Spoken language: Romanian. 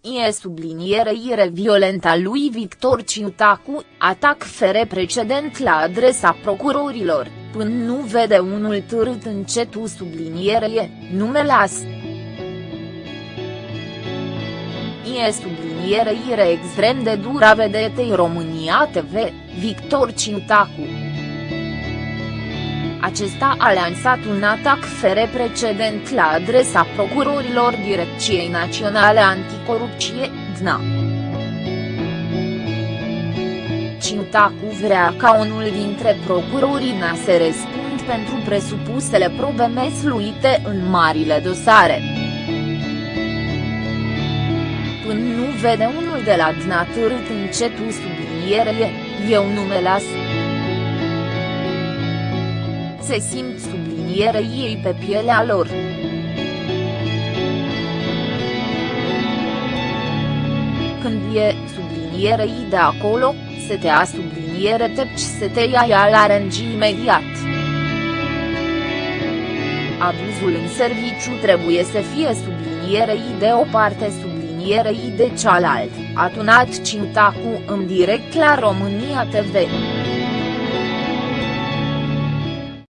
E sublinierei violenta lui Victor Ciutacu, atac fere precedent la adresa procurorilor, până nu vede unul târât încetul sublinierie, nu me las. E sublinierei extrem de dura vedetei România TV, Victor Ciutacu. Acesta a lansat un atac fere precedent la adresa procurorilor Direcției Naționale Anticorupție, DNA. Ciutacu vrea ca unul dintre procurorii NA să răspund pentru presupusele probe mesluite în marile dosare. Până nu vede unul de la DNA târât încetul sublinierie, eu nu me las se simt subliniere ei pe pielea lor. Când e sublinierei de acolo, se te a subliniere tepci se te ia ea la rengi imediat. Abuzul în serviciu trebuie să fie sublinierei de o parte sublinierei de cealaltă, atunat Cintacu în direct la România TV.